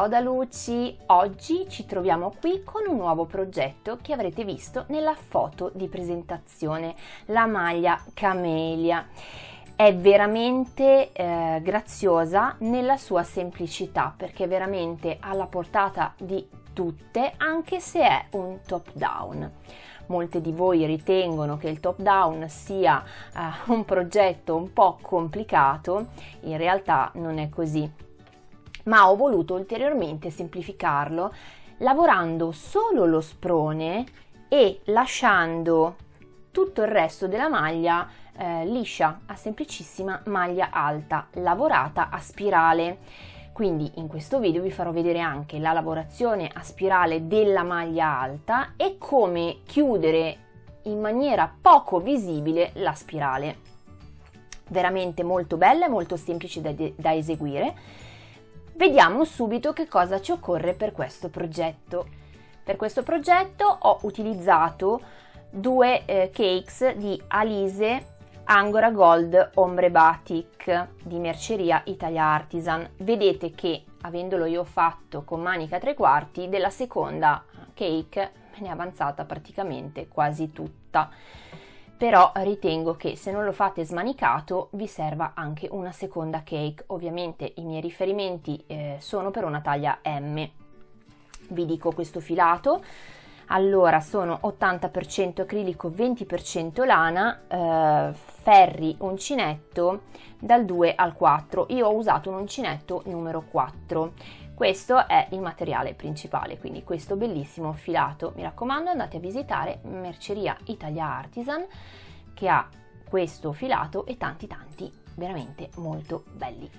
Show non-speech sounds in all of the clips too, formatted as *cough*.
Ciao da Luci! Oggi ci troviamo qui con un nuovo progetto che avrete visto nella foto di presentazione, la maglia Camelia. È veramente eh, graziosa nella sua semplicità perché è veramente alla portata di tutte anche se è un top down. Molte di voi ritengono che il top down sia uh, un progetto un po' complicato, in realtà non è così ma ho voluto ulteriormente semplificarlo lavorando solo lo sprone e lasciando tutto il resto della maglia eh, liscia a semplicissima maglia alta lavorata a spirale. Quindi in questo video vi farò vedere anche la lavorazione a spirale della maglia alta e come chiudere in maniera poco visibile la spirale. Veramente molto bella e molto semplice da, da eseguire Vediamo subito che cosa ci occorre per questo progetto. Per questo progetto ho utilizzato due eh, cakes di Alise Angora Gold Ombre Batik di Merceria Italia Artisan. Vedete che avendolo io fatto con manica tre quarti, della seconda cake me ne è avanzata praticamente quasi tutta però ritengo che se non lo fate smanicato vi serva anche una seconda cake. Ovviamente i miei riferimenti eh, sono per una taglia M. Vi dico questo filato. Allora sono 80% acrilico, 20% lana, eh, ferri uncinetto dal 2 al 4. Io ho usato un uncinetto numero 4 questo è il materiale principale, quindi questo bellissimo filato. Mi raccomando andate a visitare Merceria Italia Artisan che ha questo filato e tanti tanti veramente molto belli.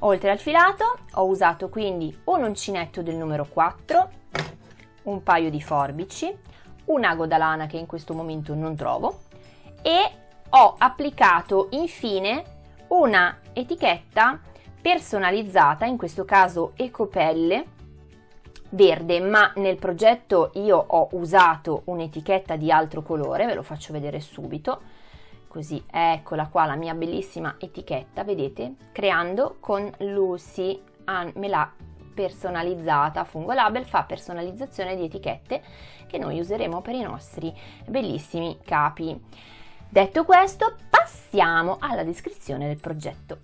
Oltre al filato ho usato quindi un uncinetto del numero 4, un paio di forbici, un ago da lana che in questo momento non trovo e ho applicato infine una etichetta personalizzata, in questo caso ecopelle verde, ma nel progetto io ho usato un'etichetta di altro colore, ve lo faccio vedere subito. Così, eccola qua la mia bellissima etichetta, vedete? Creando con Lucy, me l'ha personalizzata, Fungo Label fa personalizzazione di etichette che noi useremo per i nostri bellissimi capi. Detto questo, passiamo alla descrizione del progetto.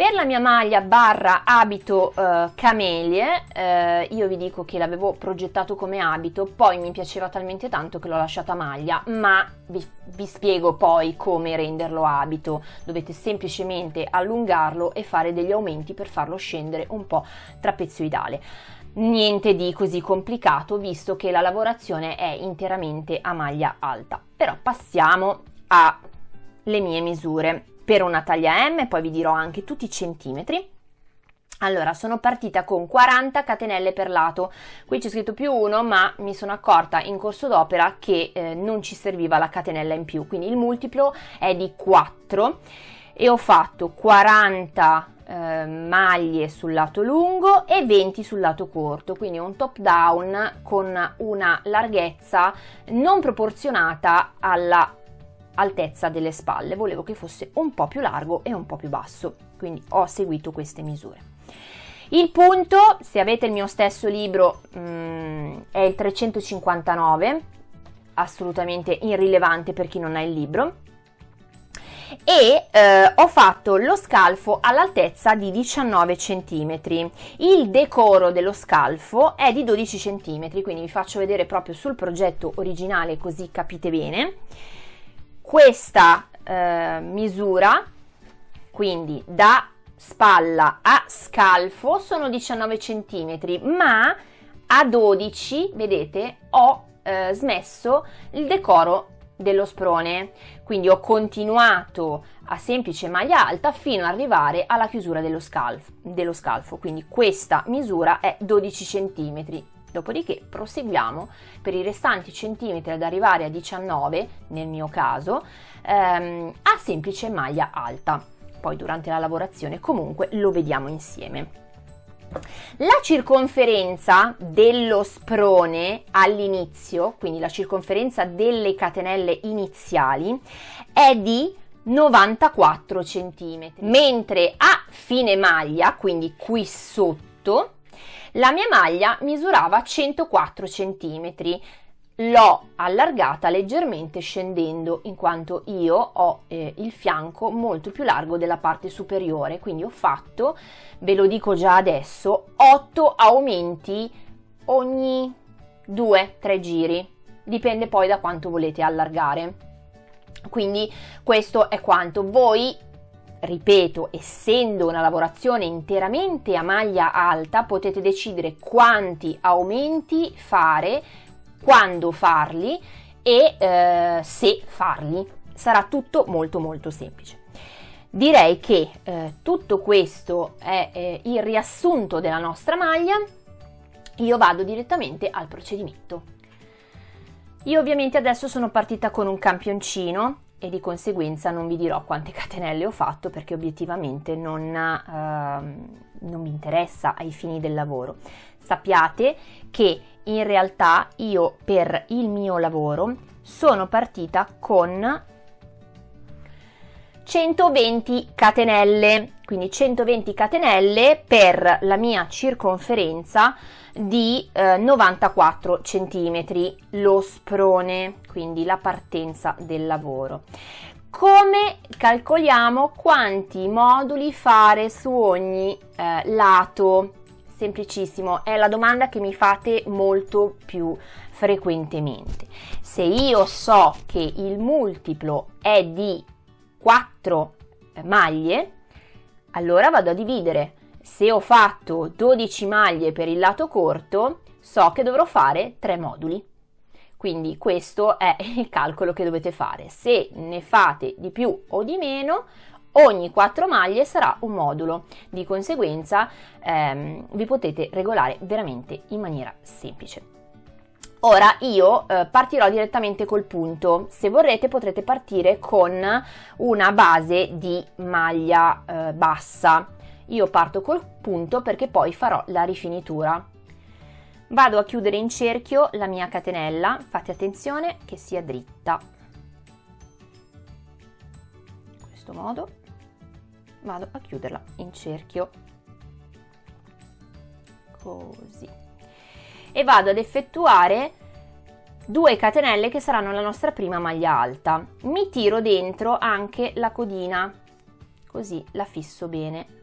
Per la mia maglia barra abito uh, camelie, uh, io vi dico che l'avevo progettato come abito, poi mi piaceva talmente tanto che l'ho lasciata maglia, ma vi, vi spiego poi come renderlo abito. Dovete semplicemente allungarlo e fare degli aumenti per farlo scendere un po' trapezioidale. Niente di così complicato visto che la lavorazione è interamente a maglia alta. Però passiamo alle mie misure per una taglia M, poi vi dirò anche tutti i centimetri. Allora, sono partita con 40 catenelle per lato, qui c'è scritto più 1, ma mi sono accorta in corso d'opera che eh, non ci serviva la catenella in più, quindi il multiplo è di 4 e ho fatto 40 eh, maglie sul lato lungo e 20 sul lato corto, quindi un top down con una larghezza non proporzionata alla altezza delle spalle, volevo che fosse un po' più largo e un po' più basso, quindi ho seguito queste misure. Il punto, se avete il mio stesso libro, mm, è il 359, assolutamente irrilevante per chi non ha il libro, e eh, ho fatto lo scalfo all'altezza di 19 cm. Il decoro dello scalfo è di 12 cm, quindi vi faccio vedere proprio sul progetto originale così capite bene questa eh, misura, quindi da spalla a scalfo sono 19 cm, ma a 12, vedete, ho eh, smesso il decoro dello sprone, quindi ho continuato a semplice maglia alta fino ad arrivare alla chiusura dello scalfo, dello scalfo. quindi questa misura è 12 cm Dopodiché proseguiamo per i restanti centimetri ad arrivare a 19, nel mio caso, ehm, a semplice maglia alta. Poi durante la lavorazione comunque lo vediamo insieme. La circonferenza dello sprone all'inizio, quindi la circonferenza delle catenelle iniziali, è di 94 cm, mentre a fine maglia, quindi qui sotto, La mia maglia misurava 104 cm, l'ho allargata leggermente scendendo in quanto io ho eh, il fianco molto più largo della parte superiore. Quindi ho fatto ve lo dico già adesso 8 aumenti ogni 2-3 giri. Dipende poi da quanto volete allargare. Quindi questo è quanto. Voi ripeto, essendo una lavorazione interamente a maglia alta, potete decidere quanti aumenti fare quando farli e eh, se farli. Sarà tutto molto molto semplice. Direi che eh, tutto questo è eh, il riassunto della nostra maglia. Io vado direttamente al procedimento. Io ovviamente adesso sono partita con un campioncino e di conseguenza non vi dirò quante *laughs* catenelle ho fatto perché obiettivamente non, uh, non mi interessa ai fini del lavoro. Sappiate che in realtà io per il mio lavoro sono partita con 120 catenelle, quindi 120 catenelle per la mia circonferenza di eh, 94 centimetri, lo sprone, quindi la partenza del lavoro. Come calcoliamo quanti moduli fare su ogni eh, lato? Semplicissimo, è la domanda che mi fate molto più frequentemente. Se io so che il multiplo è di 4 maglie, allora vado a dividere. Se ho fatto 12 maglie per il lato corto, so che dovrò fare 3 moduli. Quindi questo è *laughs* il calcolo che dovete fare. Se ne fate di più o di meno, ogni 4 maglie sarà un modulo, di conseguenza ehm, vi potete regolare veramente in maniera semplice. Ora io eh, partirò direttamente col punto, se vorrete potrete partire con una base di maglia eh, bassa, io parto col punto perché poi farò la rifinitura. Vado a chiudere in cerchio la mia catenella, fate attenzione che sia dritta. In questo modo vado a chiuderla in cerchio. Così e vado ad effettuare due catenelle che saranno la nostra prima maglia alta. Mi tiro dentro anche la codina così la fisso bene.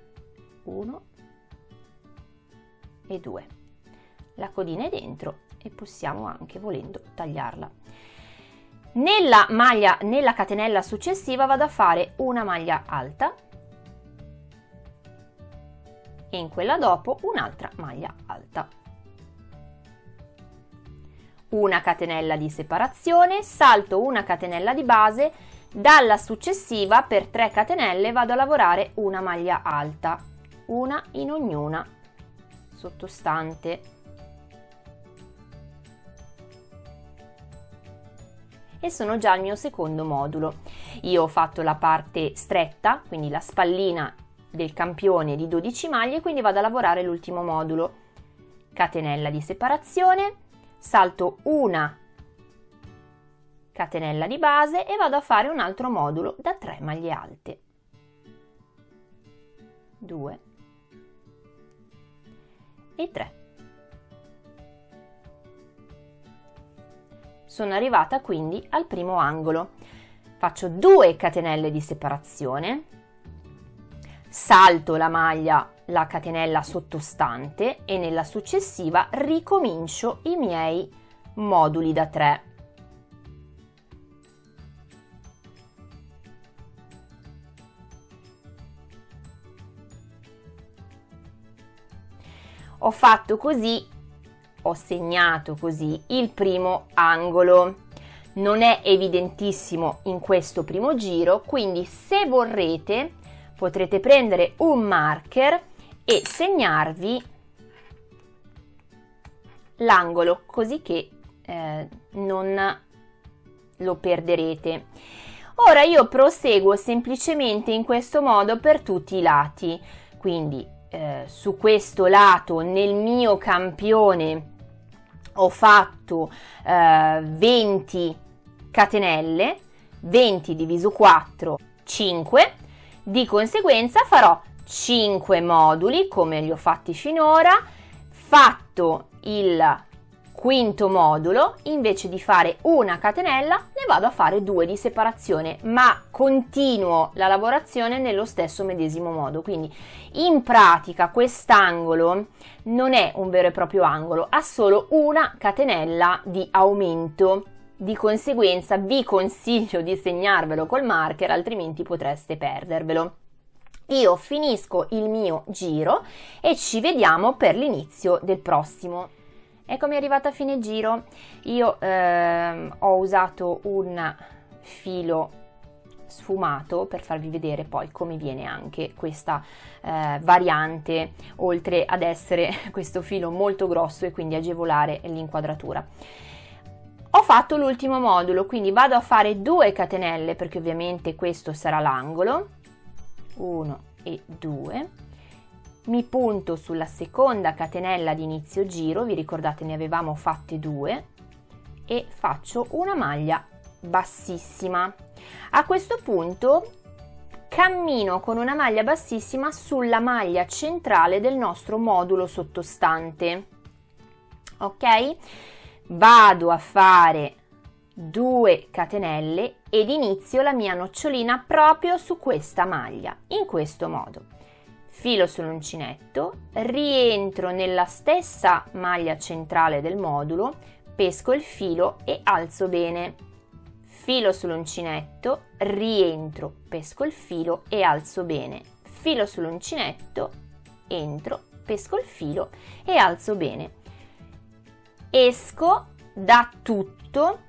1 e 2 la codina è dentro e possiamo anche volendo tagliarla. Nella maglia nella catenella successiva vado a fare una maglia alta e in quella dopo un'altra maglia alta. Una catenella di separazione, salto una catenella di base, dalla successiva per 3 catenelle vado a lavorare una maglia alta, una in ognuna sottostante. E sono già al mio secondo modulo. Io ho fatto la parte stretta, quindi la spallina del campione di 12 maglie, quindi vado a lavorare l'ultimo modulo. Catenella di separazione, salto una catenella di base e vado a fare un altro modulo da 3 maglie alte. 2 e 3. Sono arrivata quindi al primo angolo. Faccio 2 catenelle di separazione, salto la maglia, la catenella sottostante e nella successiva ricomincio i miei moduli da 3. Ho fatto così, ho segnato così il primo angolo. Non è evidentissimo in questo primo giro, quindi se vorrete potrete prendere un marker e segnarvi l'angolo così che eh, non lo perderete. Ora io proseguo semplicemente in questo modo per tutti i lati, quindi eh, su questo lato nel mio campione ho fatto eh, 20 catenelle, 20 diviso 4, 5, di conseguenza farò 5 moduli come li ho fatti finora, Fatto il quinto modulo, invece di fare una catenella, ne vado a fare due di separazione, ma continuo la lavorazione nello stesso medesimo modo. Quindi in pratica quest'angolo non è un vero e proprio angolo, ha solo una catenella di aumento. Di conseguenza vi consiglio di segnarvelo col marker, altrimenti potreste perdervelo. Io finisco il mio giro e ci vediamo per l'inizio del prossimo. Eccomi arrivata a fine giro, io ehm, ho usato un filo sfumato per farvi vedere poi come viene anche questa eh, variante oltre ad essere *laughs* questo filo molto grosso e quindi agevolare l'inquadratura. Ho fatto l'ultimo modulo quindi vado a fare due catenelle perché ovviamente questo sarà l'angolo 1 e 2 mi punto sulla seconda catenella di inizio giro, vi ricordate ne avevamo fatte due, e faccio una maglia bassissima. A questo punto cammino con una maglia bassissima sulla maglia centrale del nostro modulo sottostante. Ok? Vado a fare 2 catenelle ed inizio la mia nocciolina proprio su questa maglia, in questo modo filo sull'uncinetto, rientro nella stessa maglia centrale del modulo, pesco il filo e alzo bene. Filo sull'uncinetto, rientro, pesco il filo e alzo bene. Filo sull'uncinetto, entro, pesco il filo e alzo bene. Esco da tutto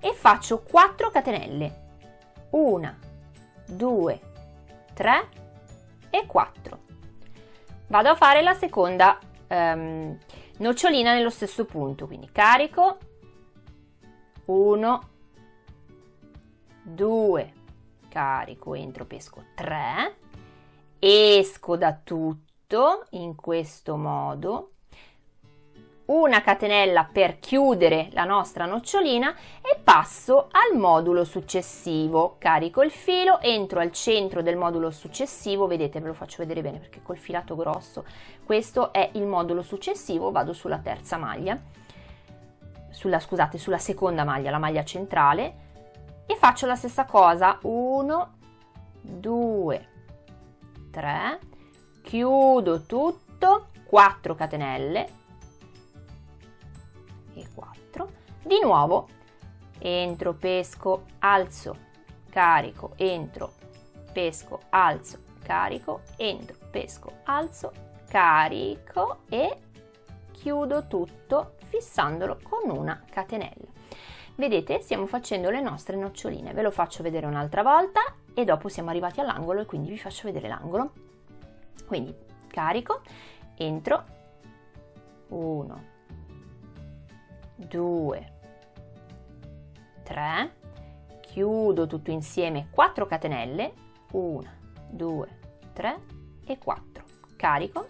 e faccio 4 catenelle. 1, 2, 3 e 4 vado a fare la seconda um, nocciolina nello stesso punto quindi carico 1 2 carico entro pesco 3 esco da tutto in questo modo una catenella per chiudere la nostra nocciolina e passo al modulo successivo. Carico il filo, entro al centro del modulo successivo, vedete ve lo faccio vedere bene perché col filato grosso, questo è il modulo successivo, vado sulla terza maglia, sulla, scusate, sulla seconda maglia, la maglia centrale, e faccio la stessa cosa, 1, 2, 3, chiudo tutto, 4 catenelle, e 4 di nuovo entro pesco alzo carico entro pesco alzo carico entro pesco alzo carico e chiudo tutto fissandolo con una catenella. Vedete stiamo facendo le nostre noccioline. Ve lo faccio vedere un'altra volta e dopo siamo arrivati all'angolo e quindi vi faccio vedere l'angolo. Quindi carico entro. 1 2 3 chiudo tutto insieme 4 catenelle 1 2 3 e 4 carico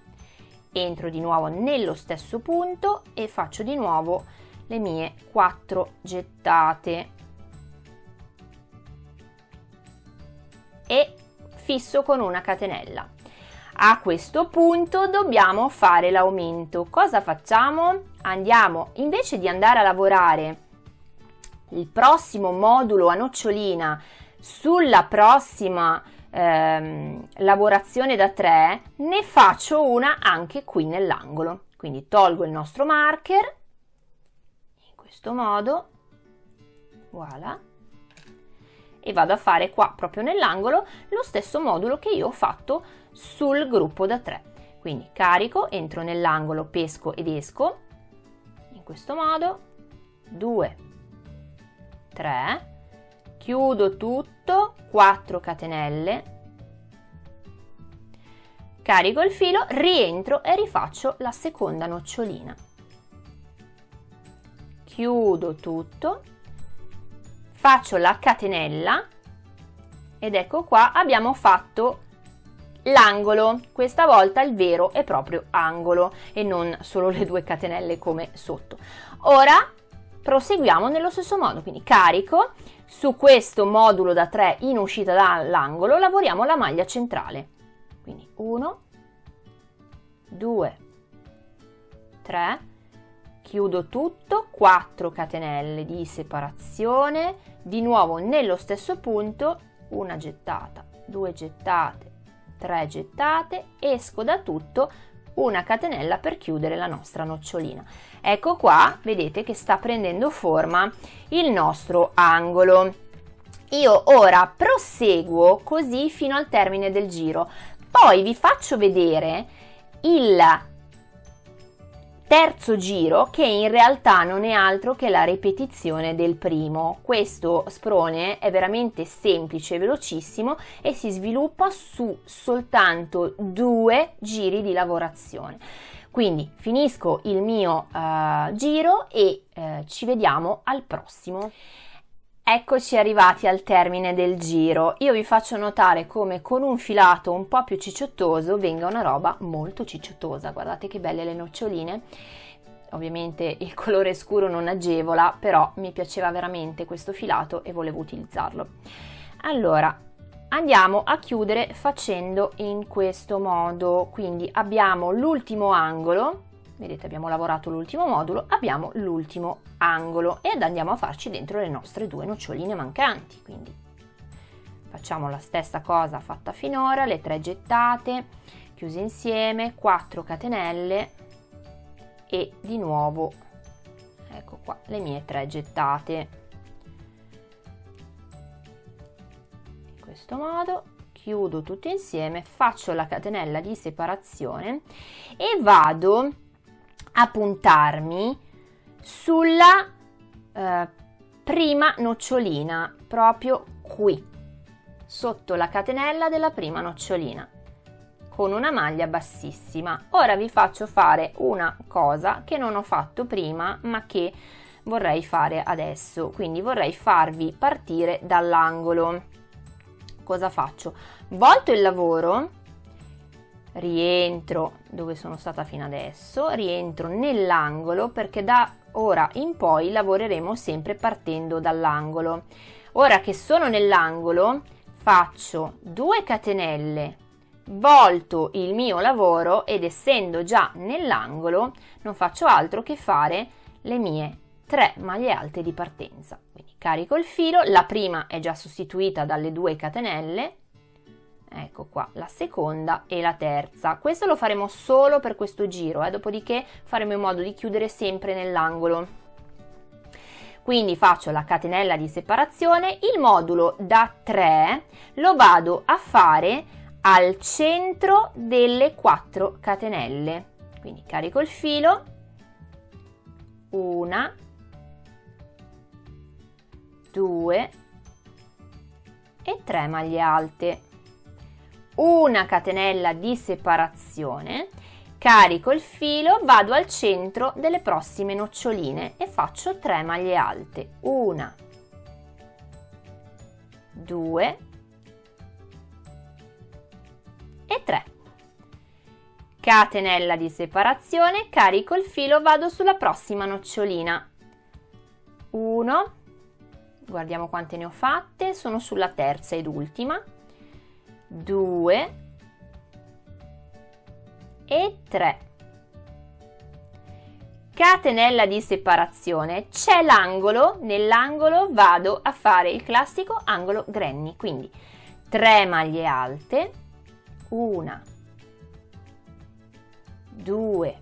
entro di nuovo nello stesso punto e faccio di nuovo le mie 4 gettate e fisso con una catenella a questo punto dobbiamo fare l'aumento. Cosa facciamo? Andiamo, invece di andare a lavorare il prossimo modulo a nocciolina sulla prossima ehm, lavorazione da 3, ne faccio una anche qui nell'angolo. Quindi tolgo il nostro marker, in questo modo, voilà, e vado a fare qua proprio nell'angolo lo stesso modulo che io ho fatto sul gruppo da 3. Quindi carico, entro nell'angolo, pesco ed esco, questo modo, 2, 3, chiudo tutto, 4 catenelle, carico il filo, rientro e rifaccio la seconda nocciolina. Chiudo tutto, faccio la catenella. Ed ecco qua abbiamo fatto l'angolo, questa volta il vero è proprio angolo e non solo le due catenelle come sotto. Ora proseguiamo nello stesso modo, quindi carico, su questo modulo da 3 in uscita dall'angolo lavoriamo la maglia centrale, quindi 1, 2, 3, 3 chiudo tutto 4 catenelle di separazione di nuovo nello stesso punto una gettata due gettate 3 gettate esco da tutto una catenella per chiudere la nostra nocciolina. Ecco qua vedete che sta prendendo forma il nostro angolo. Io ora proseguo così fino al termine del giro. Poi vi faccio vedere il terzo giro che in realtà non è altro che la ripetizione del primo. Questo sprone è veramente semplice velocissimo e si sviluppa su soltanto due giri di lavorazione. Quindi finisco il mio uh, giro e uh, ci vediamo al prossimo. Eccoci arrivati al termine del giro. Io vi faccio notare come con un filato un po' più cicciottoso venga una roba molto cicciottosa. Guardate che belle le noccioline. Ovviamente il colore scuro non agevola, però mi piaceva veramente questo filato e volevo utilizzarlo. Allora, andiamo a chiudere facendo in questo modo. Quindi abbiamo l'ultimo angolo vedete abbiamo lavorato l'ultimo modulo, abbiamo l'ultimo angolo ed andiamo a farci dentro le nostre due noccioline mancanti, quindi facciamo la stessa cosa fatta finora, le tre gettate, chiuse insieme, 4 catenelle e di nuovo, ecco qua, le mie tre gettate. In questo modo chiudo tutto insieme, faccio la catenella di separazione e vado a puntarmi sulla eh, prima nocciolina, proprio qui, sotto la catenella della prima nocciolina, con una maglia bassissima. Ora vi faccio fare una cosa che non ho fatto prima, ma che vorrei fare adesso, quindi vorrei farvi partire dall'angolo. Cosa faccio? Volto il lavoro rientro dove sono stata fino adesso, rientro nell'angolo perché da ora in poi lavoreremo sempre partendo dall'angolo. Ora che sono nell'angolo faccio 2 catenelle, volto il mio lavoro ed essendo già nell'angolo non faccio altro che fare le mie 3 maglie alte di partenza. Quindi carico il filo, la prima è già sostituita dalle 2 catenelle, ecco qua la seconda e la terza. Questo lo faremo solo per questo giro eh? dopodiché faremo in modo di chiudere sempre nell'angolo. Quindi faccio la catenella di separazione il modulo da 3 lo vado a fare al centro delle 4 catenelle. Quindi carico il filo una due e 3 maglie alte una catenella di separazione, carico il filo, vado al centro delle prossime noccioline e faccio 3 maglie alte. Una, due e 3. Catenella di separazione, carico il filo, vado sulla prossima nocciolina. 1, guardiamo quante ne ho fatte, sono sulla terza ed ultima 2 e 3 catenella di separazione. C'è l'angolo nell'angolo vado a fare il classico angolo granny. Quindi 3 maglie alte 1 2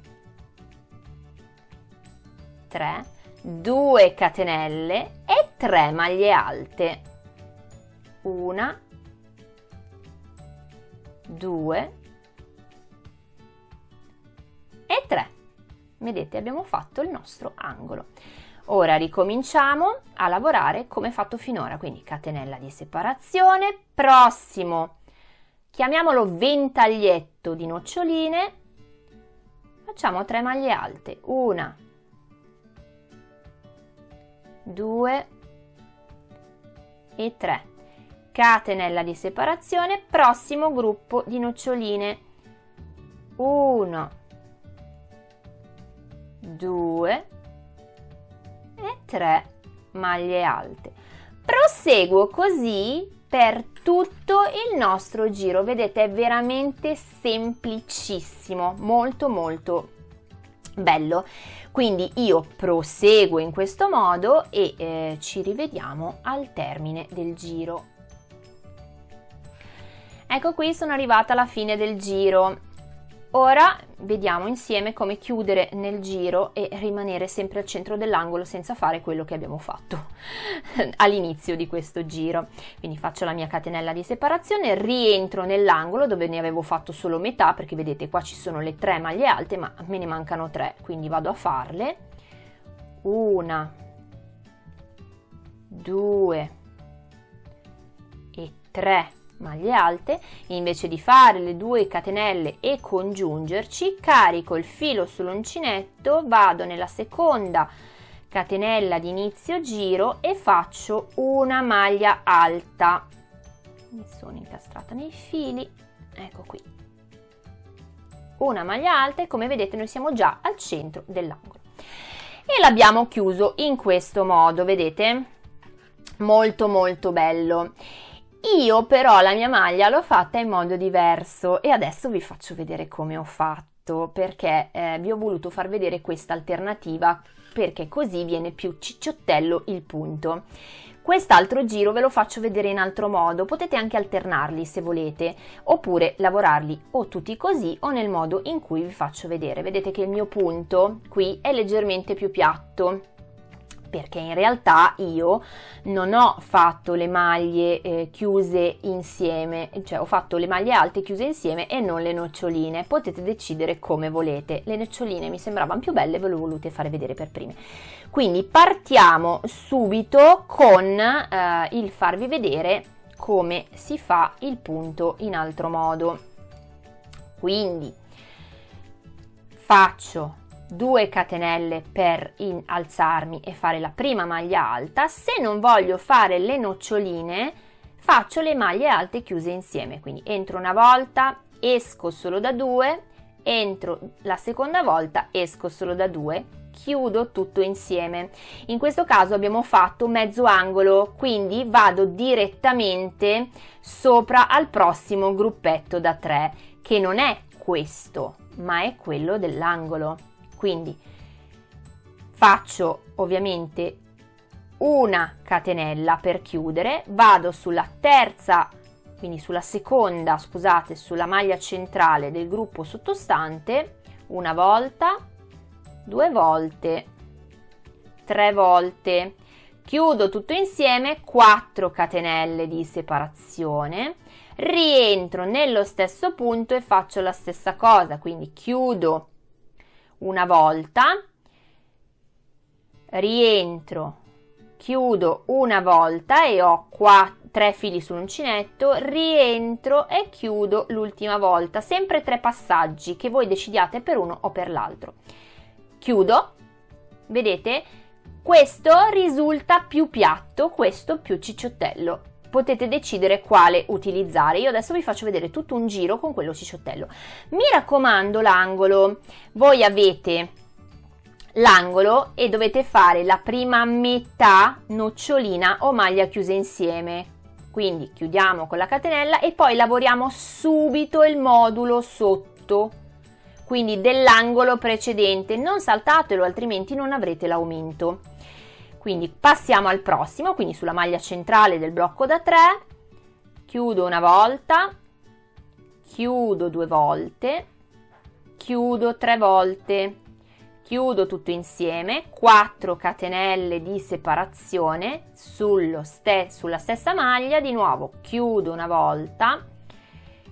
3 2 catenelle e 3 maglie alte 1 2 e 3. Vedete, abbiamo fatto il nostro angolo. Ora ricominciamo a lavorare come fatto finora, quindi catenella di separazione, prossimo, chiamiamolo ventaglietto di noccioline, facciamo 3 maglie alte, una, due e 3 catenella di separazione, prossimo gruppo di noccioline. 1, 2 e 3 maglie alte. Proseguo così per tutto il nostro giro. Vedete, è veramente semplicissimo, molto molto Bello, quindi io proseguo in questo modo e eh, ci rivediamo al termine del giro. Ecco qui sono arrivata alla fine del giro. Ora vediamo insieme come chiudere nel giro e rimanere sempre al centro dell'angolo senza fare quello che abbiamo fatto *laughs* all'inizio di questo giro. Quindi faccio la mia catenella di separazione, rientro nell'angolo dove ne avevo fatto solo metà perché vedete qua ci sono le tre maglie alte ma me ne mancano tre, quindi vado a farle. Una, due e tre maglie alte, invece di fare le due catenelle e congiungerci, carico il filo sull'uncinetto, vado nella seconda catenella di inizio giro e faccio una maglia alta. Mi sono incastrata nei fili, ecco qui. Una maglia alta e come vedete noi siamo già al centro dell'angolo. E l'abbiamo chiuso in questo modo, vedete? Molto molto bello. Io però la mia maglia l'ho fatta in modo diverso e adesso vi faccio vedere come ho fatto perché eh, vi ho voluto far vedere questa alternativa perché così viene più cicciottello il punto. Quest'altro giro ve lo faccio vedere in altro modo, potete anche alternarli se volete, oppure lavorarli o tutti così o nel modo in cui vi faccio vedere. Vedete che il mio punto qui è leggermente più piatto, perché in realtà io non ho fatto le maglie eh, chiuse insieme, cioè ho fatto le maglie alte chiuse insieme e non le noccioline. Potete decidere come volete. Le noccioline mi sembravano più belle, ve le ho volute fare vedere per prime. Quindi partiamo subito con eh, il farvi vedere come si fa il punto in altro modo. Quindi faccio 2 catenelle per alzarmi e fare la prima maglia alta. Se non voglio fare le noccioline, faccio le maglie alte chiuse insieme. Quindi entro una volta, esco solo da due, entro la seconda volta, esco solo da due, chiudo tutto insieme. In questo caso abbiamo fatto mezzo angolo, quindi vado direttamente sopra al prossimo gruppetto da 3, che non è questo, ma è quello dell'angolo. Quindi faccio ovviamente una catenella per chiudere, vado sulla terza, quindi sulla seconda, scusate, sulla maglia centrale del gruppo sottostante, una volta, due volte, tre volte, chiudo tutto insieme, 4 catenelle di separazione, rientro nello stesso punto e faccio la stessa cosa, quindi chiudo una volta, rientro, chiudo una volta e ho qua tre fili sull'uncinetto, rientro e chiudo l'ultima volta, sempre tre passaggi che voi decidiate per uno o per l'altro. Chiudo, vedete? Questo risulta più piatto, questo più cicciottello potete decidere quale utilizzare. Io adesso vi faccio vedere tutto un giro con quello cicciottello. Mi raccomando l'angolo, voi avete l'angolo e dovete fare la prima metà nocciolina o maglia chiusa insieme. Quindi chiudiamo con la catenella e poi lavoriamo subito il modulo sotto, quindi dell'angolo precedente. Non saltatelo altrimenti non avrete l'aumento. Quindi passiamo al prossimo, quindi sulla maglia centrale del blocco da 3, chiudo una volta, chiudo due volte, chiudo tre volte, chiudo tutto insieme, 4 catenelle di separazione ste sulla stessa maglia, di nuovo chiudo una volta,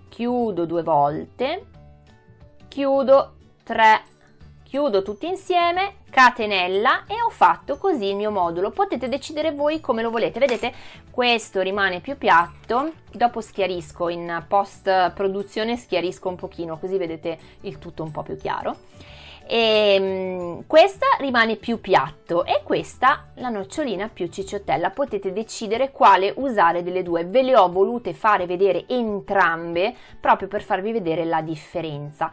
chiudo due volte, chiudo tre chiudo tutti insieme, catenella e ho fatto così il mio modulo. Potete decidere voi come lo volete. Vedete, questo rimane più piatto, dopo schiarisco in post produzione, schiarisco un pochino così vedete il tutto un po' più chiaro e um, questa rimane più piatto e questa la nocciolina più cicciottella potete decidere quale usare delle due. Ve le ho volute fare vedere entrambe proprio per farvi vedere la differenza.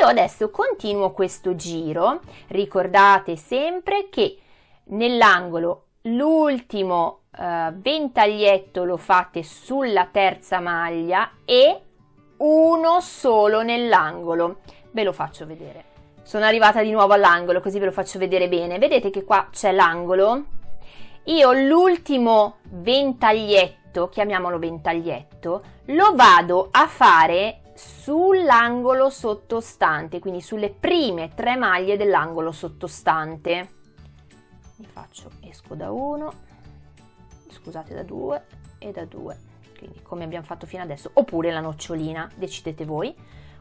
Io adesso continuo questo giro. Ricordate sempre che nell'angolo l'ultimo uh, ventaglietto lo fate sulla terza maglia e uno solo nell'angolo. Ve lo faccio vedere sono arrivata di nuovo all'angolo così ve lo faccio vedere bene. Vedete che qua c'è l'angolo? Io l'ultimo ventaglietto chiamiamolo ventaglietto lo vado a fare sull'angolo sottostante quindi sulle prime tre maglie dell'angolo sottostante. Mi faccio esco da 1 scusate da 2 e da 2 quindi come abbiamo fatto fino adesso oppure la nocciolina decidete voi.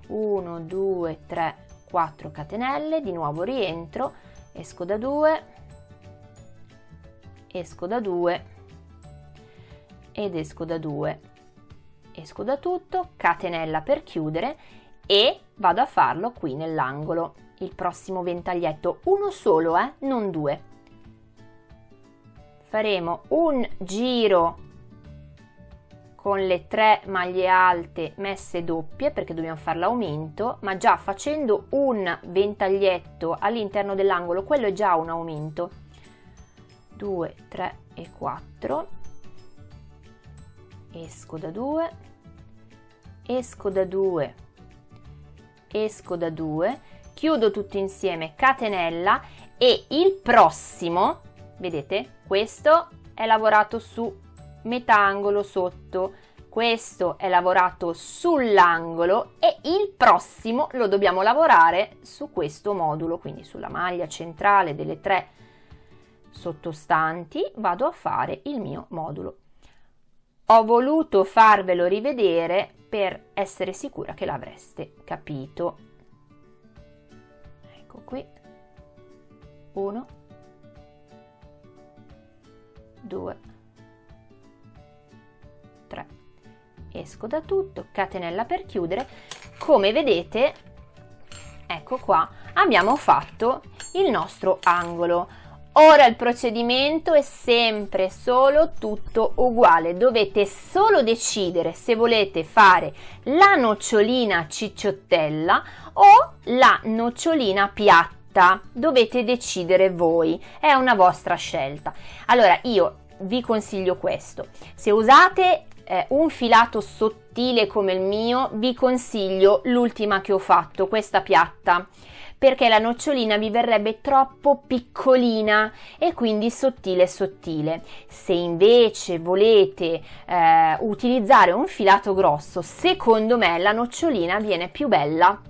1 2 3 4 catenelle di nuovo rientro esco da 2 esco da 2 ed esco da 2 esco da tutto catenella per chiudere e vado a farlo qui nell'angolo. Il prossimo ventaglietto uno solo eh non due. Faremo un giro con le tre maglie alte messe doppie perché dobbiamo fare l'aumento ma già facendo un ventaglietto all'interno dell'angolo quello è già un aumento. 2 3 e 4 esco da 2 esco da 2 esco da 2 chiudo tutto insieme catenella e il prossimo vedete questo è lavorato su metà angolo sotto. Questo è lavorato sull'angolo e il prossimo lo dobbiamo lavorare su questo modulo quindi sulla maglia centrale delle tre sottostanti vado a fare il mio modulo. Ho voluto farvelo rivedere per essere sicura che l'avreste capito. Ecco qui. 1 2 3 esco da tutto catenella per chiudere. Come vedete ecco qua abbiamo fatto il nostro angolo. Ora il procedimento è sempre solo tutto uguale, dovete solo decidere se volete fare la nocciolina cicciottella o la nocciolina piatta, dovete decidere voi, è una vostra scelta. Allora io vi consiglio questo, se usate eh, un filato sottile come il mio, vi consiglio l'ultima che ho fatto, questa piatta perché la nocciolina vi verrebbe troppo piccolina e quindi sottile sottile. Se invece volete eh, utilizzare un filato grosso, secondo me la nocciolina viene più bella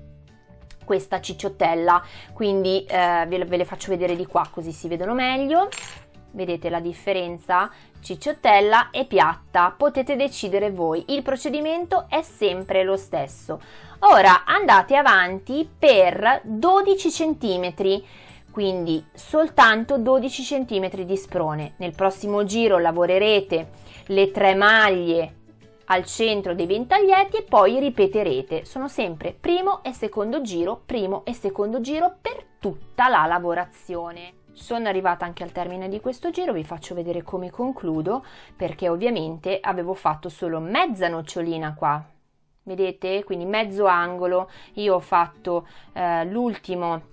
questa cicciottella quindi eh, ve, ve le faccio vedere di qua così si vedono meglio vedete la differenza? Cicciottella e piatta potete decidere voi. Il procedimento è sempre lo stesso. Ora andate avanti per 12 centimetri. Quindi soltanto 12 centimetri di sprone. Nel prossimo giro lavorerete le tre maglie al centro dei ventaglietti e poi ripeterete. Sono sempre primo e secondo giro primo e secondo giro per tutta la lavorazione sono arrivata anche al termine di questo giro, vi faccio vedere come concludo perché ovviamente avevo fatto solo mezza nocciolina qua, vedete? Quindi mezzo angolo, io ho fatto eh, l'ultimo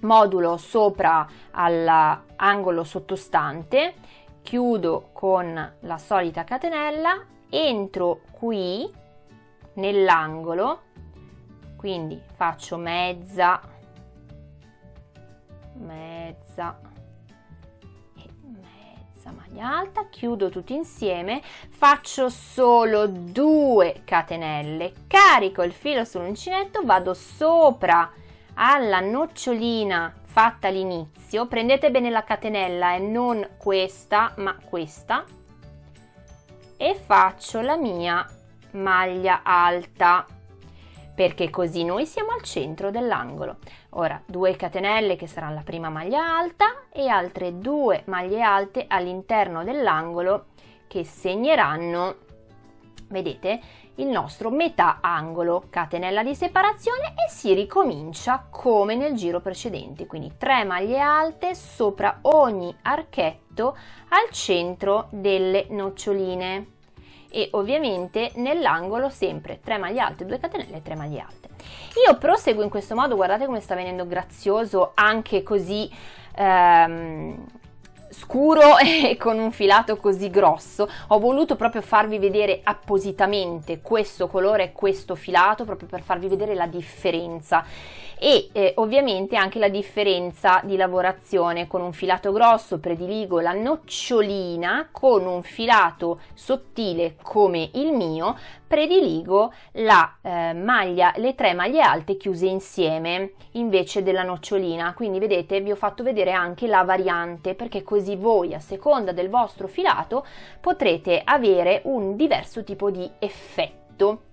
modulo sopra all'angolo sottostante, chiudo con la solita catenella, entro qui nell'angolo, quindi faccio mezza mezza e mezza maglia alta chiudo tutti insieme faccio solo due catenelle carico il filo sull'uncinetto vado sopra alla nocciolina fatta all'inizio. Prendete bene la catenella e non questa ma questa. E faccio la mia maglia alta perché così noi siamo al centro dell'angolo. Ora 2 catenelle che sarà la prima maglia alta e altre due maglie alte all'interno dell'angolo che segneranno, vedete, il nostro metà angolo, catenella di separazione e si ricomincia come nel giro precedente, quindi 3 maglie alte sopra ogni archetto al centro delle noccioline e ovviamente nell'angolo sempre 3 maglie alte, 2 catenelle e 3 maglie alte. Io proseguo in questo modo, guardate come sta venendo grazioso anche così ehm, scuro *laughs* e con un filato così grosso ho voluto proprio farvi vedere appositamente questo colore e questo filato proprio per farvi vedere la differenza e eh, ovviamente anche la differenza di lavorazione con un filato grosso prediligo la nocciolina con un filato sottile come il mio prediligo la eh, maglia le tre maglie alte chiuse insieme invece della nocciolina. Quindi vedete vi ho fatto vedere anche la variante perché così voi a seconda del vostro filato potrete avere un diverso tipo di effetto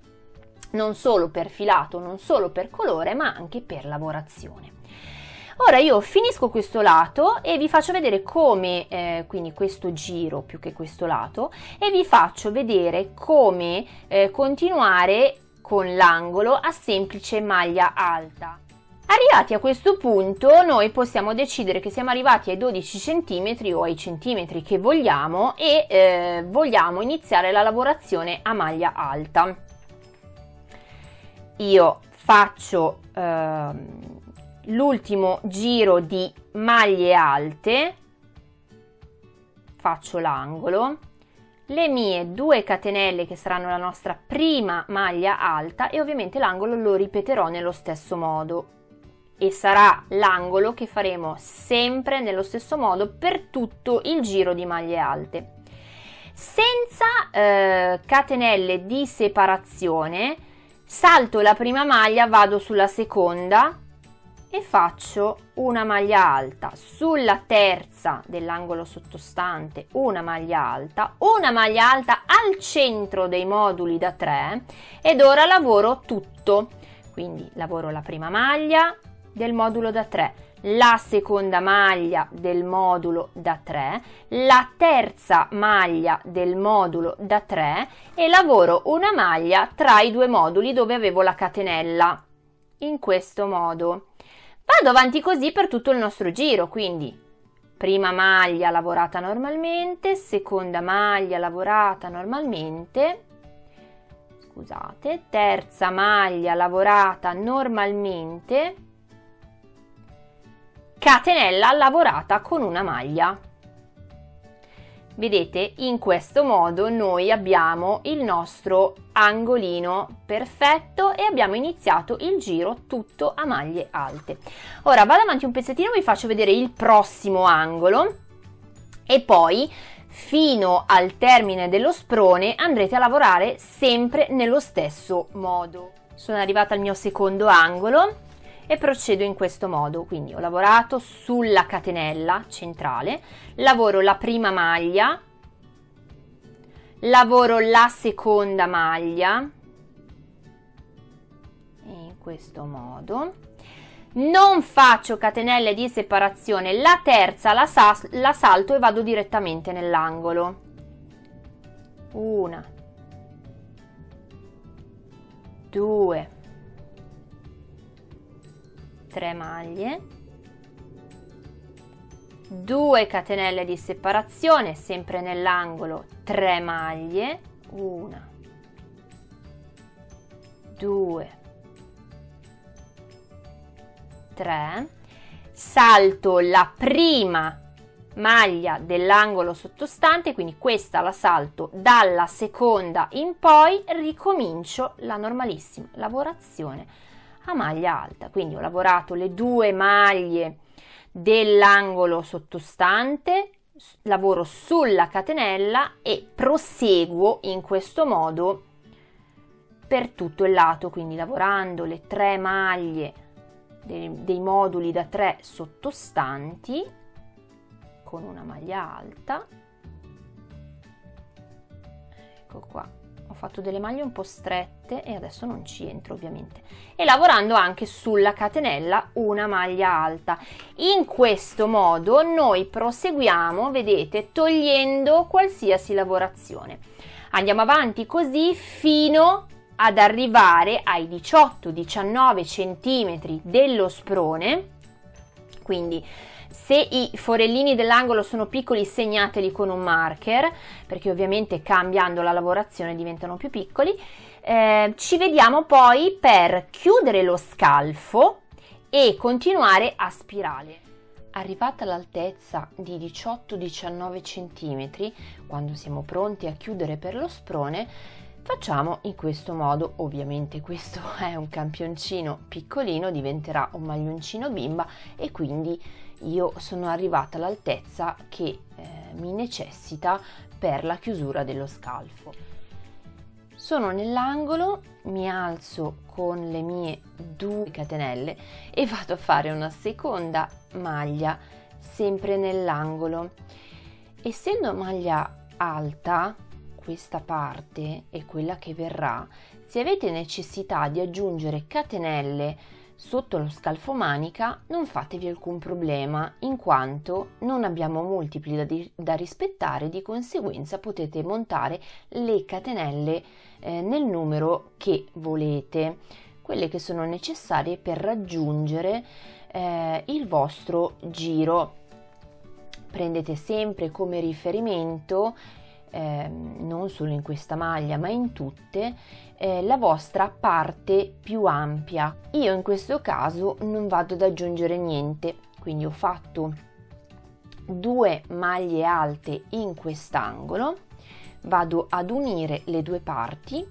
non solo per filato, non solo per colore, ma anche per lavorazione. Ora io finisco questo lato e vi faccio vedere come, eh, quindi questo giro più che questo lato, e vi faccio vedere come eh, continuare con l'angolo a semplice maglia alta. Arrivati a questo punto noi possiamo decidere che siamo arrivati ai 12 cm o ai centimetri che vogliamo e eh, vogliamo iniziare la lavorazione a maglia alta io faccio eh, l'ultimo giro di maglie alte faccio l'angolo le mie due catenelle che saranno la nostra prima maglia alta e ovviamente l'angolo lo ripeterò nello stesso modo. E sarà l'angolo che faremo sempre nello stesso modo per tutto il giro di maglie alte. Senza eh, catenelle di separazione salto la prima maglia vado sulla seconda e faccio una maglia alta. Sulla terza dell'angolo sottostante una maglia alta. Una maglia alta al centro dei moduli da 3 ed ora lavoro tutto. Quindi lavoro la prima maglia del modulo da 3 la seconda maglia del modulo da 3, la terza maglia del modulo da 3 e lavoro una maglia tra i due moduli dove avevo la catenella, in questo modo. Vado avanti così per tutto il nostro giro, quindi prima maglia lavorata normalmente, seconda maglia lavorata normalmente, scusate, terza maglia lavorata normalmente, catenella lavorata con una maglia. Vedete, in questo modo noi abbiamo il nostro angolino perfetto e abbiamo iniziato il giro tutto a maglie alte. Ora vado avanti un pezzettino, vi faccio vedere il prossimo angolo e poi fino al termine dello sprone andrete a lavorare sempre nello stesso modo. Sono arrivata al mio secondo angolo e procedo in questo modo. Quindi ho lavorato sulla catenella centrale lavoro la prima maglia lavoro la seconda maglia in questo modo. Non faccio catenelle di separazione. La terza la, la salto e vado direttamente nell'angolo. Una. Due 3 maglie 2 catenelle di separazione sempre nell'angolo 3 maglie 1 2 3 salto la prima maglia dell'angolo sottostante quindi questa la salto dalla seconda in poi ricomincio la normalissima lavorazione a maglia alta. Quindi ho lavorato le due maglie dell'angolo sottostante, lavoro sulla catenella e proseguo in questo modo per tutto il lato, quindi lavorando le tre maglie dei, dei moduli da 3 sottostanti con una maglia alta. Ecco qua fatto delle maglie un po' strette e adesso non ci entro ovviamente. E lavorando anche sulla catenella una maglia alta. In questo modo noi proseguiamo vedete togliendo qualsiasi lavorazione. Andiamo avanti così fino ad arrivare ai 18-19 centimetri dello sprone. Quindi se i forellini dell'angolo sono piccoli segnateli con un marker perché ovviamente cambiando la lavorazione diventano più piccoli. Eh, ci vediamo poi per chiudere lo scalfo e continuare a spirale. arrivata all'altezza di 18-19 cm, quando siamo pronti a chiudere per lo sprone, facciamo in questo modo. Ovviamente questo *laughs* è un campioncino piccolino, diventerà un maglioncino bimba e quindi io sono arrivata all'altezza che eh, mi necessita per la chiusura dello scalfo. Sono nell'angolo, mi alzo con le mie due catenelle e vado a fare una seconda maglia sempre nell'angolo. Essendo maglia alta, questa parte e quella che verrà, se avete necessità di aggiungere catenelle sotto lo scalfo manica non fatevi alcun problema in quanto non abbiamo multipli da, di, da rispettare di conseguenza potete montare le catenelle eh, nel numero che volete quelle che sono necessarie per raggiungere eh, il vostro giro. Prendete sempre come riferimento eh, non solo in questa maglia ma in tutte eh, la vostra parte più ampia. Io in questo caso non vado ad aggiungere niente, quindi ho fatto due maglie alte in quest'angolo, vado ad unire le due parti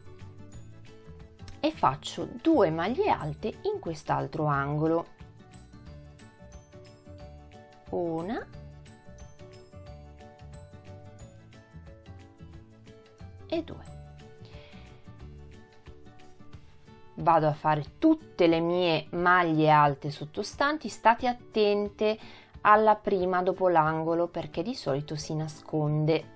e faccio due maglie alte in quest'altro angolo. Una e due. vado a fare tutte le mie maglie alte sottostanti state attente alla prima dopo l'angolo perché di solito si nasconde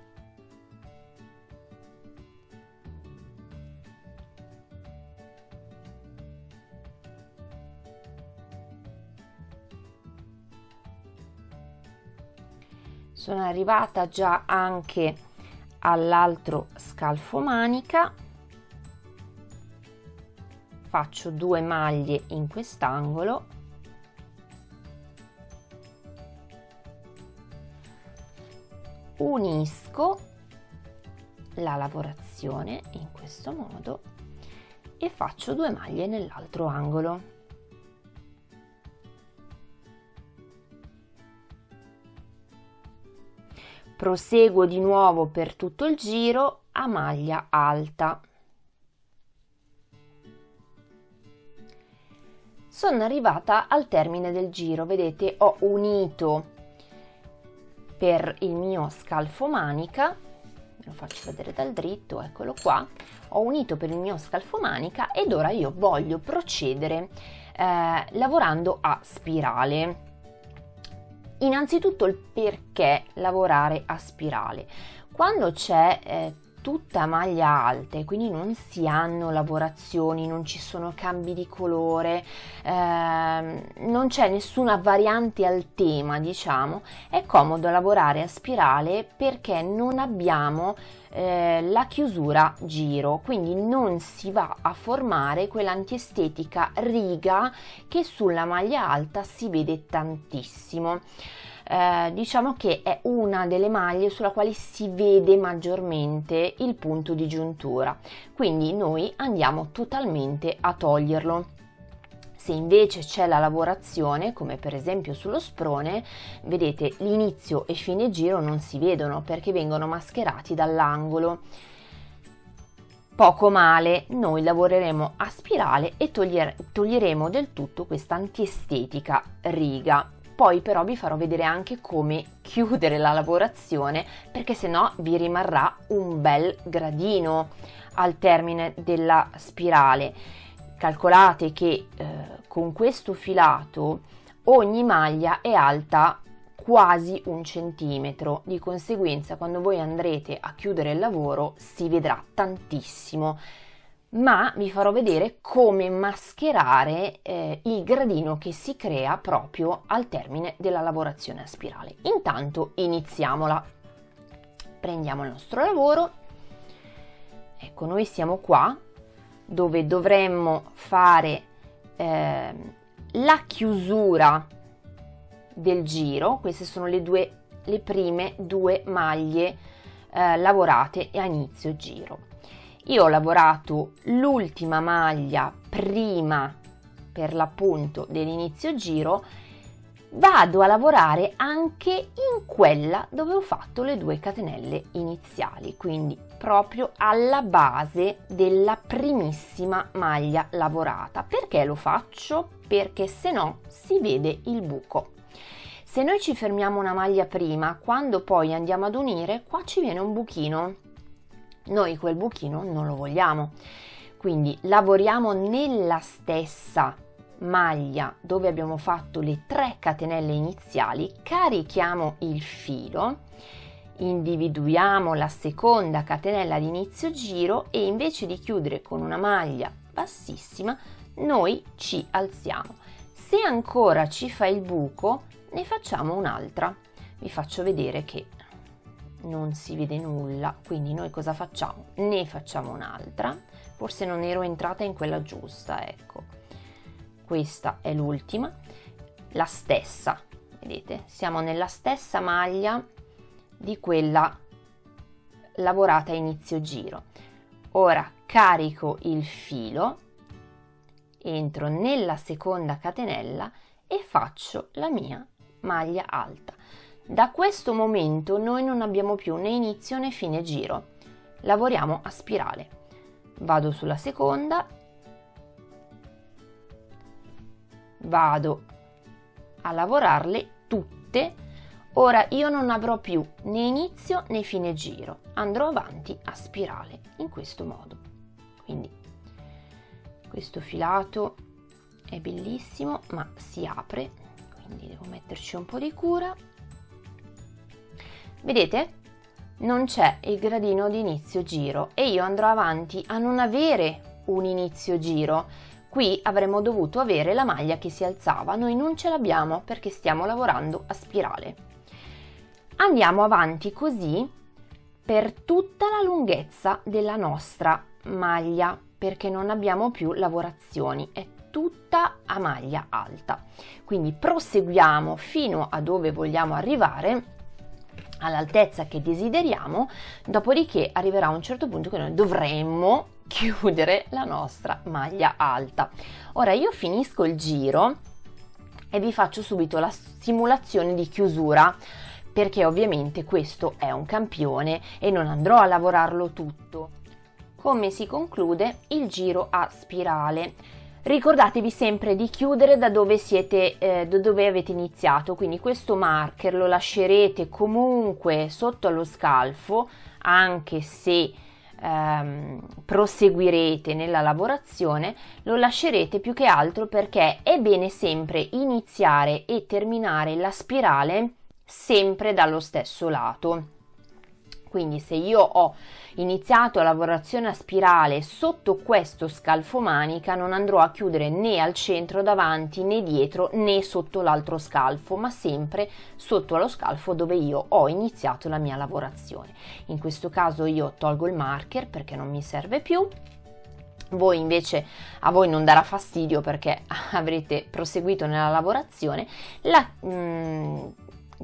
sono arrivata già anche all'altro scalfo manica faccio due maglie in quest'angolo. Unisco la lavorazione in questo modo e faccio due maglie nell'altro angolo proseguo di nuovo per tutto il giro a maglia alta. Sono arrivata al termine del giro vedete ho unito per il mio scalfo manica lo faccio vedere dal dritto eccolo qua ho unito per il mio scalfo manica ed ora io voglio procedere eh, lavorando a spirale innanzitutto il perché lavorare a spirale. Quando c'è eh, tutta maglia alte, quindi non si hanno lavorazioni, non ci sono cambi di colore, ehm, non c'è nessuna variante al tema, diciamo, è comodo lavorare a spirale perché non abbiamo eh, la chiusura giro, quindi non si va a formare quell'antiestetica riga che sulla maglia alta si vede tantissimo eh, diciamo che è una delle maglie sulla quale si vede maggiormente il punto di giuntura quindi noi andiamo totalmente a toglierlo se invece c'è la lavorazione, come per esempio sullo sprone, vedete l'inizio e fine giro non si vedono perché vengono mascherati dall'angolo. Poco male, noi lavoreremo a spirale e togliere, toglieremo del tutto questa antiestetica riga. Poi però vi farò vedere anche come chiudere la lavorazione perché se no vi rimarrà un bel gradino al termine della spirale. Calcolate che eh, con questo filato ogni maglia è alta quasi un centimetro di conseguenza quando voi andrete a chiudere il lavoro si vedrà tantissimo ma vi farò vedere come mascherare eh, il gradino che si crea proprio al termine della lavorazione a spirale. Intanto iniziamola. Prendiamo il nostro lavoro. Ecco, noi siamo qua dove dovremmo fare eh, la chiusura del giro. Queste sono le, due, le prime due maglie eh, lavorate a inizio giro io ho lavorato l'ultima maglia prima per l'appunto dell'inizio giro vado a lavorare anche in quella dove ho fatto le due catenelle iniziali, quindi proprio alla base della primissima maglia lavorata. Perché lo faccio? Perché se no si vede il buco. Se noi ci fermiamo una maglia prima, quando poi andiamo ad unire, qua ci viene un buchino. Noi quel buchino non lo vogliamo. Quindi lavoriamo nella stessa maglia dove abbiamo fatto le tre catenelle iniziali, carichiamo il filo, individuiamo la seconda catenella di inizio giro e invece di chiudere con una maglia bassissima, noi ci alziamo. Se ancora ci fa il buco, ne facciamo un'altra. Vi faccio vedere che non si vede nulla, quindi noi cosa facciamo? Ne facciamo un'altra. Forse non ero entrata in quella giusta, ecco questa è l'ultima, la stessa, vedete? Siamo nella stessa maglia di quella lavorata a inizio giro. Ora carico il filo, entro nella seconda catenella e faccio la mia maglia alta. Da questo momento noi non abbiamo più né inizio né fine giro, lavoriamo a spirale. Vado sulla seconda. Vado a lavorarle tutte. Ora io non avrò più né inizio né fine giro. Andrò avanti a spirale in questo modo. Quindi questo filato è bellissimo ma si apre. Quindi devo metterci un po' di cura vedete? Non c'è il gradino di inizio giro e io andrò avanti a non avere un inizio giro. Qui avremmo dovuto avere la maglia che si alzava, noi non ce l'abbiamo perché stiamo lavorando a spirale. Andiamo avanti così per tutta la lunghezza della nostra maglia perché non abbiamo più lavorazioni, è tutta a maglia alta. Quindi proseguiamo fino a dove vogliamo arrivare all'altezza che desideriamo, dopodiché arriverà un certo punto che noi dovremmo *laughs* chiudere la nostra maglia alta. Ora io finisco il giro e vi faccio subito la simulazione di chiusura perché ovviamente questo è un campione e non andrò a lavorarlo tutto. Come si conclude il giro a spirale? Ricordatevi sempre di chiudere da dove, siete, eh, da dove avete iniziato, quindi questo marker lo lascerete comunque sotto allo scalfo, anche se ehm, proseguirete nella lavorazione, lo lascerete più che altro perché è bene sempre iniziare e terminare la spirale sempre dallo stesso lato. Quindi se io ho iniziato la lavorazione a spirale sotto questo scalfo manica non andrò a chiudere né al centro davanti né dietro né sotto l'altro scalfo ma sempre sotto allo scalfo dove io ho iniziato la mia lavorazione. In questo caso io tolgo il marker perché non mi serve più voi invece a voi non darà fastidio perché *laughs* avrete proseguito nella lavorazione la mm,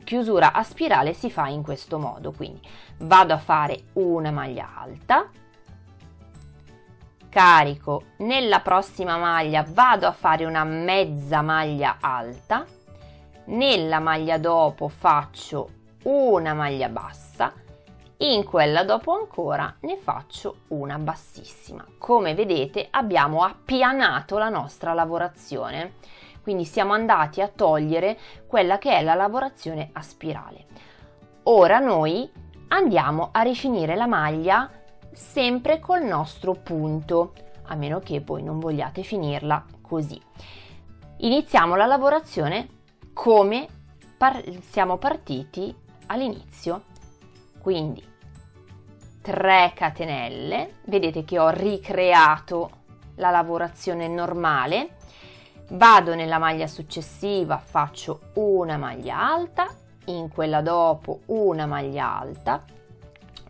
chiusura a spirale si fa in questo modo quindi vado a fare una maglia alta carico nella prossima maglia vado a fare una mezza maglia alta nella maglia dopo faccio una maglia bassa in quella dopo ancora ne faccio una bassissima. Come vedete abbiamo appianato la nostra lavorazione quindi siamo andati a togliere quella che è la lavorazione a spirale. Ora noi andiamo a rifinire la maglia sempre col nostro punto, a meno che voi non vogliate finirla così. Iniziamo la lavorazione come par siamo partiti all'inizio, quindi 3 catenelle, vedete che ho ricreato la lavorazione normale vado nella maglia successiva faccio una maglia alta in quella dopo una maglia alta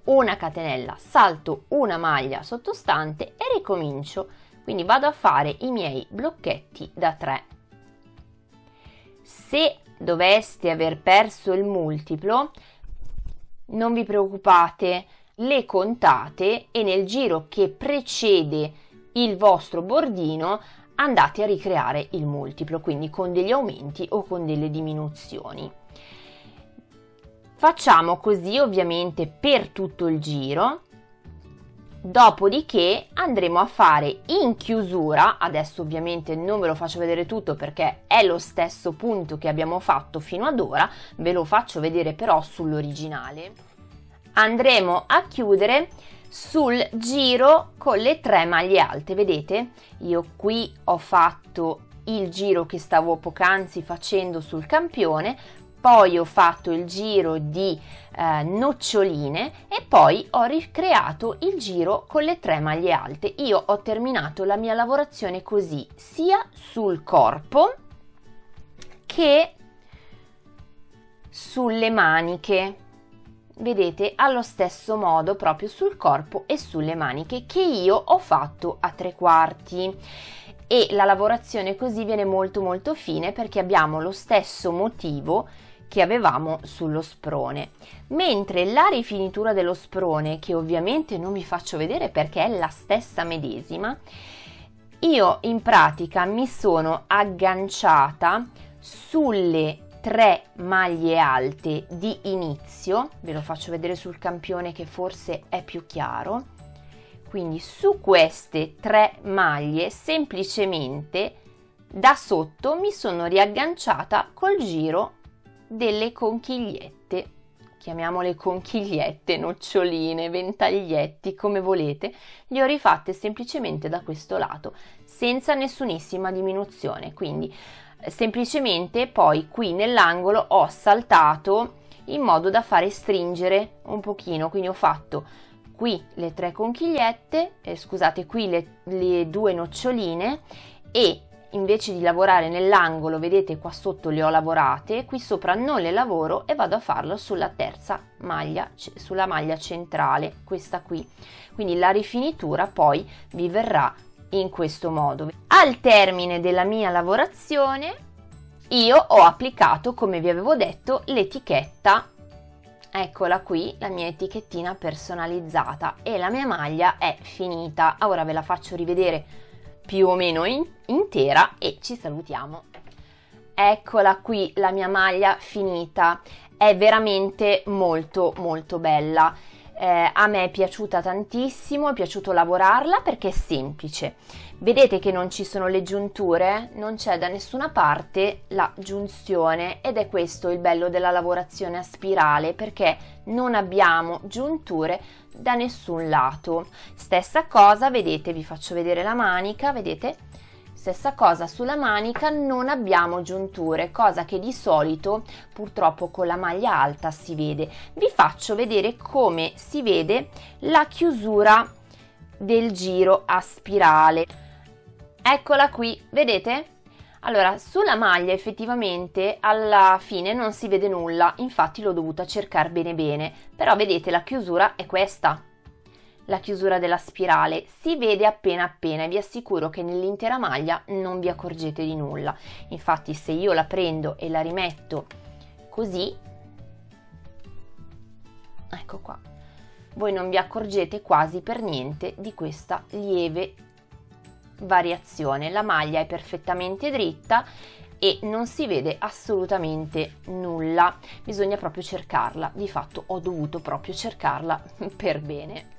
una catenella salto una maglia sottostante e ricomincio. Quindi vado a fare i miei blocchetti da 3 se doveste aver perso il multiplo non vi preoccupate le contate e nel giro che precede il vostro bordino andate a ricreare il multiplo, quindi con degli aumenti o con delle diminuzioni. Facciamo così ovviamente per tutto il giro, dopodiché andremo a fare in chiusura, adesso ovviamente non ve lo faccio vedere tutto perché è lo stesso punto che abbiamo fatto fino ad ora, ve lo faccio vedere però sull'originale. Andremo a chiudere sul giro con le tre maglie alte, vedete? Io qui ho fatto il giro che stavo poc'anzi facendo sul campione, poi ho fatto il giro di eh, noccioline e poi ho ricreato il giro con le tre maglie alte. Io ho terminato la mia lavorazione così, sia sul corpo che sulle maniche. Vedete, allo stesso modo proprio sul corpo e sulle maniche che io ho fatto a tre quarti. E la lavorazione così viene molto molto fine perché abbiamo lo stesso motivo che avevamo sullo sprone. Mentre la rifinitura dello sprone che ovviamente non vi faccio vedere perché è la stessa medesima io in pratica mi sono agganciata sulle tre maglie alte di inizio ve lo faccio vedere sul campione che forse è più chiaro. Quindi su queste tre maglie semplicemente da sotto mi sono riagganciata col giro delle conchigliette, chiamiamole conchigliette, noccioline, ventaglietti, come volete, le ho rifatte semplicemente da questo lato, senza nessunissima diminuzione, quindi semplicemente poi qui nell'angolo ho saltato in modo da fare stringere un pochino, quindi ho fatto qui le tre conchigliette, eh, scusate, qui le, le due noccioline e invece di lavorare nell'angolo, vedete qua sotto le ho lavorate, qui sopra non le lavoro e vado a farlo sulla terza maglia, sulla maglia centrale, questa qui. Quindi la rifinitura poi vi verrà in questo modo. Al termine della mia lavorazione io ho applicato, come vi avevo detto, l'etichetta Eccola qui, la mia etichettina personalizzata e la mia maglia è finita. Ora ve la faccio rivedere più o meno in, intera e ci salutiamo. Eccola qui la mia maglia finita, è veramente molto molto bella. Eh, a me è piaciuta tantissimo, è piaciuto lavorarla perché è semplice. Vedete che non ci sono le giunture? Non c'è da nessuna parte la giunzione ed è questo il bello della lavorazione a spirale perché non abbiamo giunture da nessun lato. Stessa cosa, vedete, vi faccio vedere la manica, vedete? Stessa cosa sulla manica, non abbiamo giunture, cosa che di solito purtroppo con la maglia alta si vede. Vi faccio vedere come si vede la chiusura del giro a spirale. Eccola qui, vedete? Allora, sulla maglia effettivamente alla fine non si vede nulla, infatti l'ho dovuta cercare bene bene, però vedete la chiusura è questa, la chiusura della spirale, si vede appena appena e vi assicuro che nell'intera maglia non vi accorgete di nulla. Infatti se io la prendo e la rimetto così, ecco qua, voi non vi accorgete quasi per niente di questa lieve variazione. La maglia è perfettamente dritta e non si vede assolutamente nulla. Bisogna proprio cercarla. Di fatto ho dovuto proprio cercarla *laughs* per bene.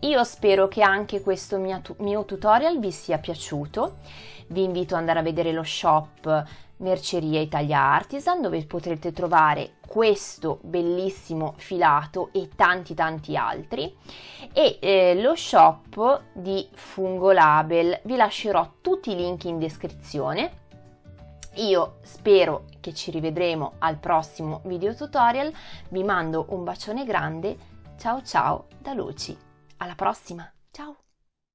Io spero che anche questo mio, tutorial vi sia piaciuto. Vi invito ad andare a vedere lo shop Merceria Italia Artisan dove potrete trovare questo bellissimo filato e tanti tanti altri. E eh, lo shop di Fungo Label. Vi lascerò tutti i link in descrizione. Io spero che ci rivedremo al prossimo video tutorial. Vi mando un bacione grande. Ciao ciao da Luci alla prossima, ciao!